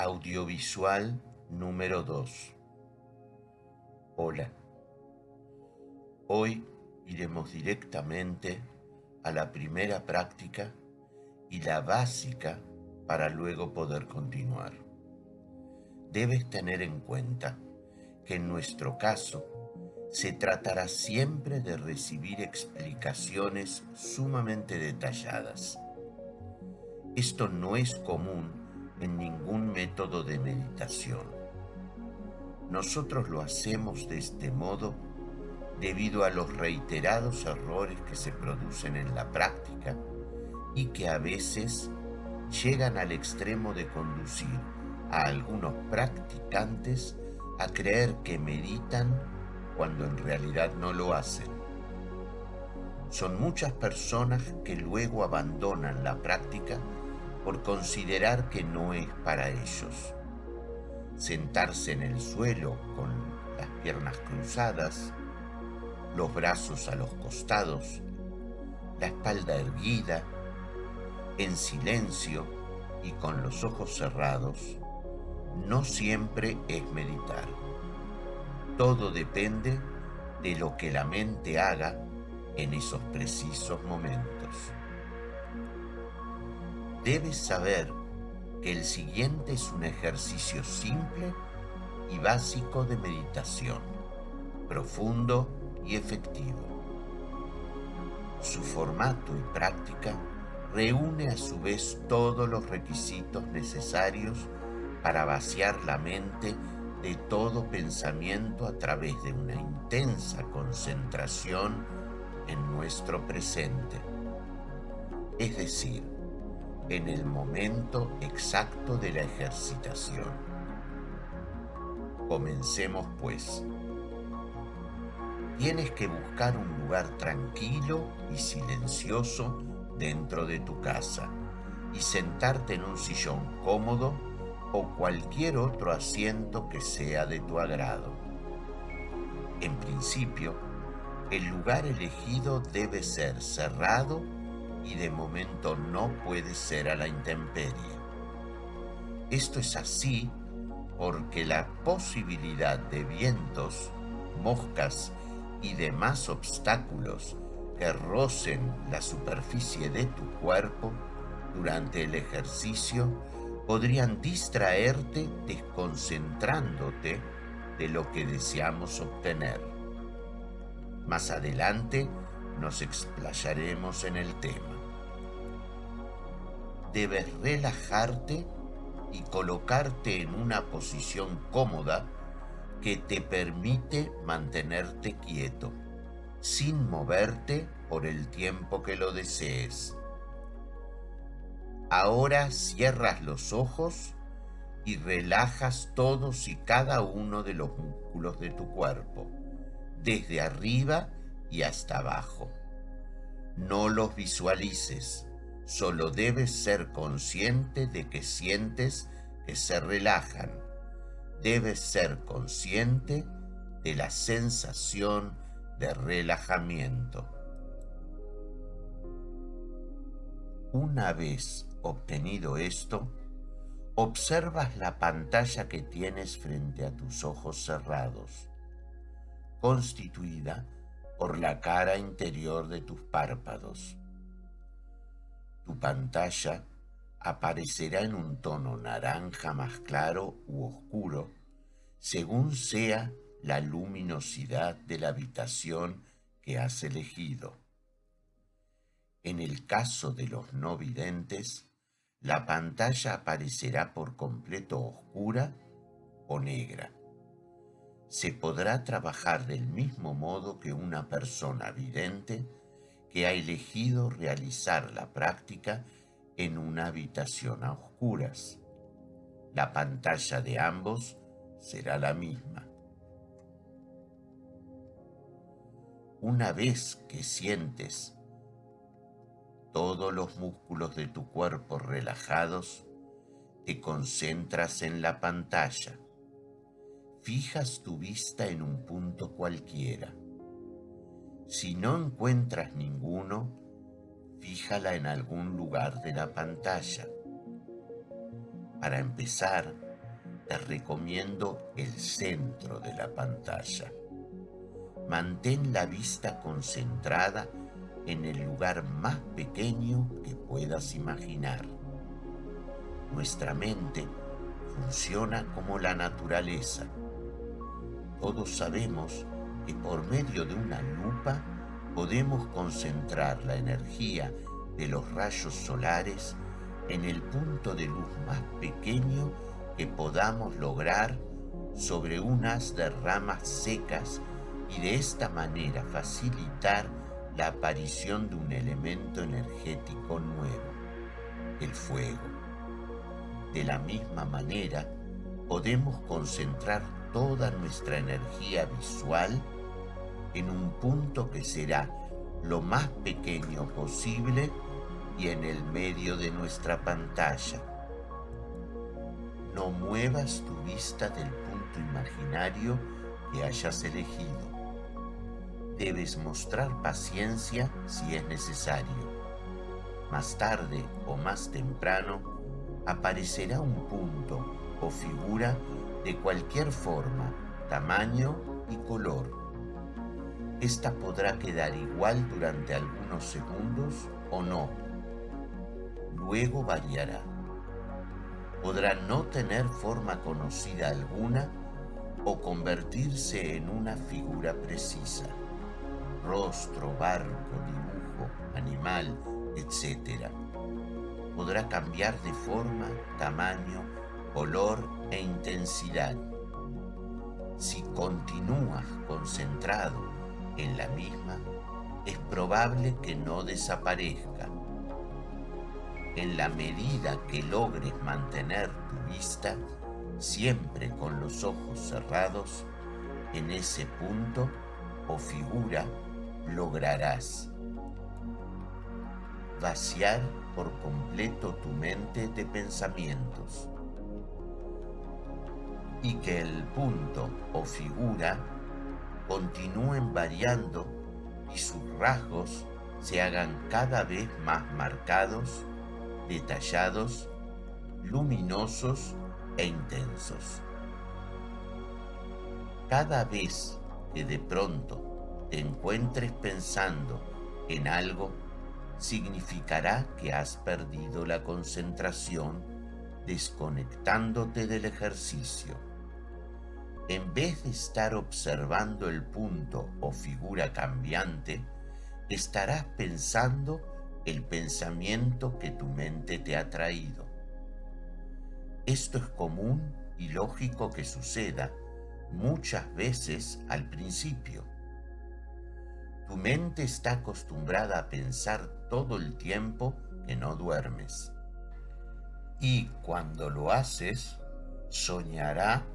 Audiovisual número 2 Hola. Hoy iremos directamente a la primera práctica y la básica para luego poder continuar. Debes tener en cuenta que en nuestro caso se tratará siempre de recibir explicaciones sumamente detalladas. Esto no es común en ningún método de meditación. Nosotros lo hacemos de este modo debido a los reiterados errores que se producen en la práctica y que a veces llegan al extremo de conducir a algunos practicantes a creer que meditan cuando en realidad no lo hacen. Son muchas personas que luego abandonan la práctica por considerar que no es para ellos. Sentarse en el suelo con las piernas cruzadas, los brazos a los costados, la espalda erguida, en silencio y con los ojos cerrados, no siempre es meditar. Todo depende de lo que la mente haga en esos precisos momentos debes saber que el siguiente es un ejercicio simple y básico de meditación, profundo y efectivo. Su formato y práctica reúne a su vez todos los requisitos necesarios para vaciar la mente de todo pensamiento a través de una intensa concentración en nuestro presente. Es decir, en el momento exacto de la ejercitación. Comencemos pues. Tienes que buscar un lugar tranquilo y silencioso dentro de tu casa y sentarte en un sillón cómodo o cualquier otro asiento que sea de tu agrado. En principio, el lugar elegido debe ser cerrado y de momento no puede ser a la intemperie. Esto es así porque la posibilidad de vientos, moscas y demás obstáculos que rocen la superficie de tu cuerpo durante el ejercicio podrían distraerte desconcentrándote de lo que deseamos obtener. Más adelante nos explayaremos en el tema debes relajarte y colocarte en una posición cómoda que te permite mantenerte quieto, sin moverte por el tiempo que lo desees. Ahora cierras los ojos y relajas todos y cada uno de los músculos de tu cuerpo, desde arriba y hasta abajo. No los visualices, Solo debes ser consciente de que sientes que se relajan. Debes ser consciente de la sensación de relajamiento. Una vez obtenido esto, observas la pantalla que tienes frente a tus ojos cerrados, constituida por la cara interior de tus párpados. Pantalla aparecerá en un tono naranja más claro u oscuro, según sea la luminosidad de la habitación que has elegido. En el caso de los no videntes, la pantalla aparecerá por completo oscura o negra. Se podrá trabajar del mismo modo que una persona vidente que ha elegido realizar la práctica en una habitación a oscuras. La pantalla de ambos será la misma. Una vez que sientes todos los músculos de tu cuerpo relajados, te concentras en la pantalla. Fijas tu vista en un punto cualquiera. Si no encuentras ninguno, fíjala en algún lugar de la pantalla. Para empezar, te recomiendo el centro de la pantalla. Mantén la vista concentrada en el lugar más pequeño que puedas imaginar. Nuestra mente funciona como la naturaleza. Todos sabemos que por medio de una lupa podemos concentrar la energía de los rayos solares en el punto de luz más pequeño que podamos lograr sobre unas de ramas secas y de esta manera facilitar la aparición de un elemento energético nuevo, el fuego. De la misma manera, podemos concentrar toda nuestra energía visual en un punto que será lo más pequeño posible y en el medio de nuestra pantalla. No muevas tu vista del punto imaginario que hayas elegido. Debes mostrar paciencia si es necesario. Más tarde o más temprano aparecerá un punto o figura de cualquier forma, tamaño y color. Esta podrá quedar igual durante algunos segundos o no. Luego variará. Podrá no tener forma conocida alguna o convertirse en una figura precisa. Rostro, barco, dibujo, animal, etc. Podrá cambiar de forma, tamaño, color e intensidad. Si continúas concentrado en la misma, es probable que no desaparezca. En la medida que logres mantener tu vista siempre con los ojos cerrados, en ese punto o figura lograrás vaciar por completo tu mente de pensamientos y que el punto o figura continúen variando y sus rasgos se hagan cada vez más marcados, detallados, luminosos e intensos. Cada vez que de pronto te encuentres pensando en algo, significará que has perdido la concentración desconectándote del ejercicio en vez de estar observando el punto o figura cambiante, estarás pensando el pensamiento que tu mente te ha traído. Esto es común y lógico que suceda muchas veces al principio. Tu mente está acostumbrada a pensar todo el tiempo que no duermes. Y cuando lo haces, soñará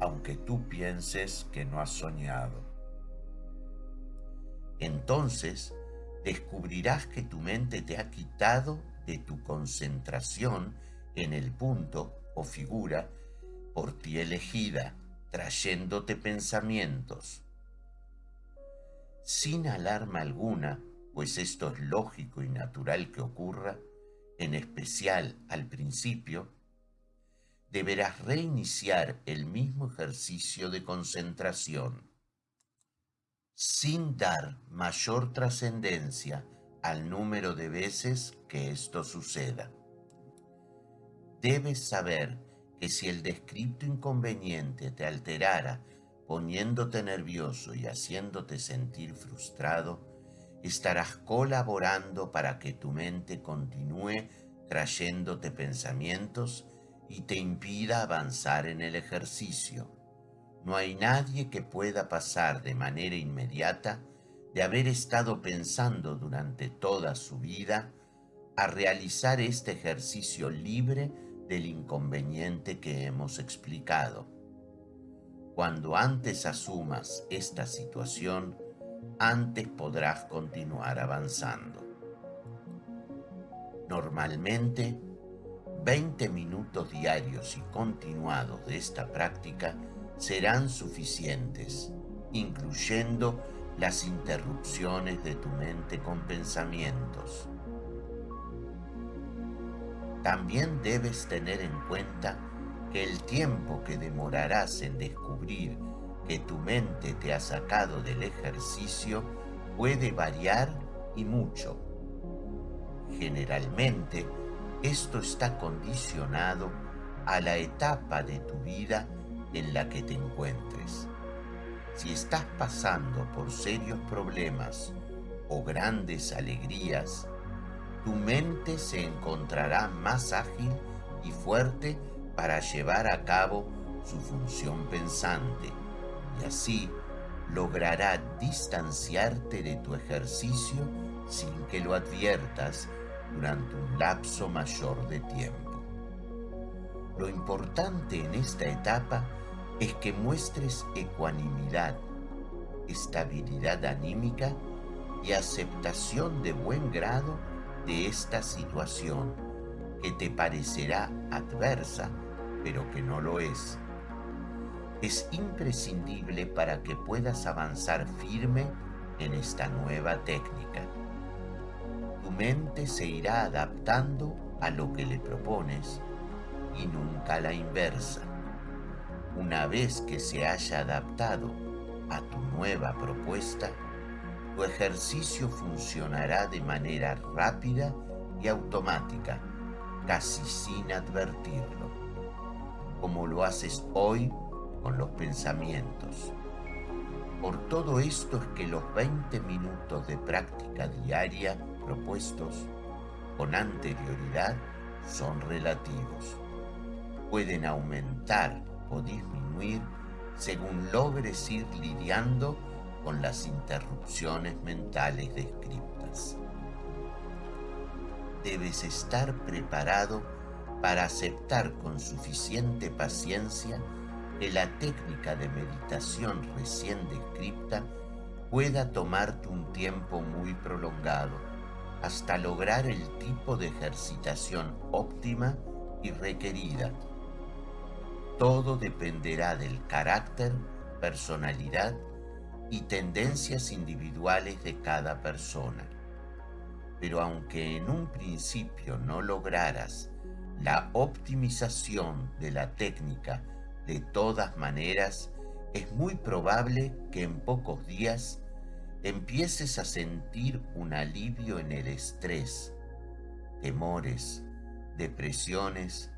aunque tú pienses que no has soñado. Entonces descubrirás que tu mente te ha quitado de tu concentración en el punto o figura por ti elegida, trayéndote pensamientos. Sin alarma alguna, pues esto es lógico y natural que ocurra, en especial al principio, deberás reiniciar el mismo ejercicio de concentración. Sin dar mayor trascendencia al número de veces que esto suceda. Debes saber que si el descripto inconveniente te alterara poniéndote nervioso y haciéndote sentir frustrado, estarás colaborando para que tu mente continúe trayéndote pensamientos y te impida avanzar en el ejercicio. No hay nadie que pueda pasar de manera inmediata de haber estado pensando durante toda su vida a realizar este ejercicio libre del inconveniente que hemos explicado. Cuando antes asumas esta situación, antes podrás continuar avanzando. Normalmente, 20 minutos diarios y continuados de esta práctica serán suficientes, incluyendo las interrupciones de tu mente con pensamientos. También debes tener en cuenta que el tiempo que demorarás en descubrir que tu mente te ha sacado del ejercicio puede variar y mucho. Generalmente, esto está condicionado a la etapa de tu vida en la que te encuentres. Si estás pasando por serios problemas o grandes alegrías, tu mente se encontrará más ágil y fuerte para llevar a cabo su función pensante y así logrará distanciarte de tu ejercicio sin que lo adviertas durante un lapso mayor de tiempo. Lo importante en esta etapa es que muestres ecuanimidad, estabilidad anímica y aceptación de buen grado de esta situación que te parecerá adversa, pero que no lo es. Es imprescindible para que puedas avanzar firme en esta nueva técnica. Tu mente se irá adaptando a lo que le propones y nunca a la inversa. Una vez que se haya adaptado a tu nueva propuesta, tu ejercicio funcionará de manera rápida y automática, casi sin advertirlo, como lo haces hoy con los pensamientos. Por todo esto es que los 20 minutos de práctica diaria propuestos con anterioridad son relativos. Pueden aumentar o disminuir según logres ir lidiando con las interrupciones mentales descritas. Debes estar preparado para aceptar con suficiente paciencia que la técnica de meditación recién descrita pueda tomarte un tiempo muy prolongado hasta lograr el tipo de ejercitación óptima y requerida. Todo dependerá del carácter, personalidad y tendencias individuales de cada persona. Pero aunque en un principio no lograras la optimización de la técnica de todas maneras, es muy probable que en pocos días empieces a sentir un alivio en el estrés, temores, depresiones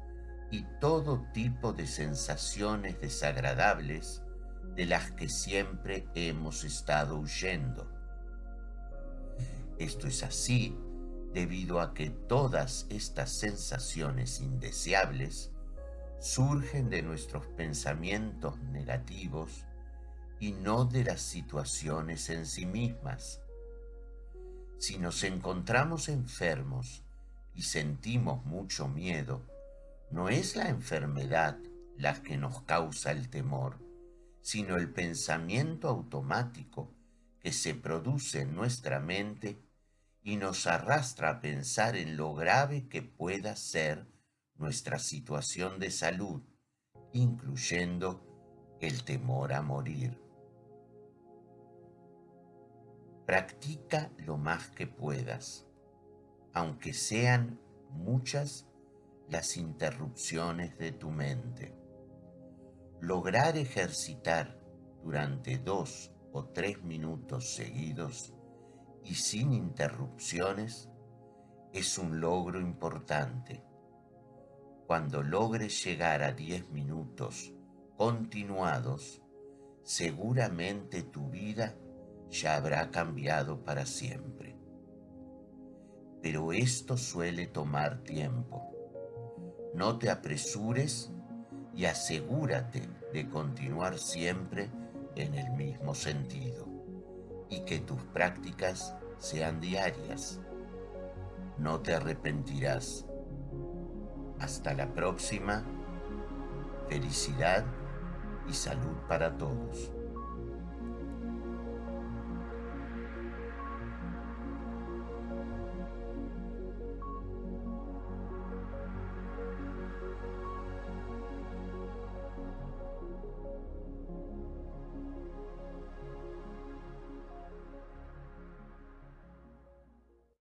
y todo tipo de sensaciones desagradables de las que siempre hemos estado huyendo. Esto es así debido a que todas estas sensaciones indeseables surgen de nuestros pensamientos negativos y no de las situaciones en sí mismas. Si nos encontramos enfermos y sentimos mucho miedo, no es la enfermedad la que nos causa el temor, sino el pensamiento automático que se produce en nuestra mente y nos arrastra a pensar en lo grave que pueda ser nuestra situación de salud, incluyendo el temor a morir. Practica lo más que puedas, aunque sean muchas las interrupciones de tu mente. Lograr ejercitar durante dos o tres minutos seguidos y sin interrupciones es un logro importante. Cuando logres llegar a diez minutos continuados, seguramente tu vida ya habrá cambiado para siempre. Pero esto suele tomar tiempo. No te apresures y asegúrate de continuar siempre en el mismo sentido y que tus prácticas sean diarias. No te arrepentirás. Hasta la próxima. Felicidad y salud para todos.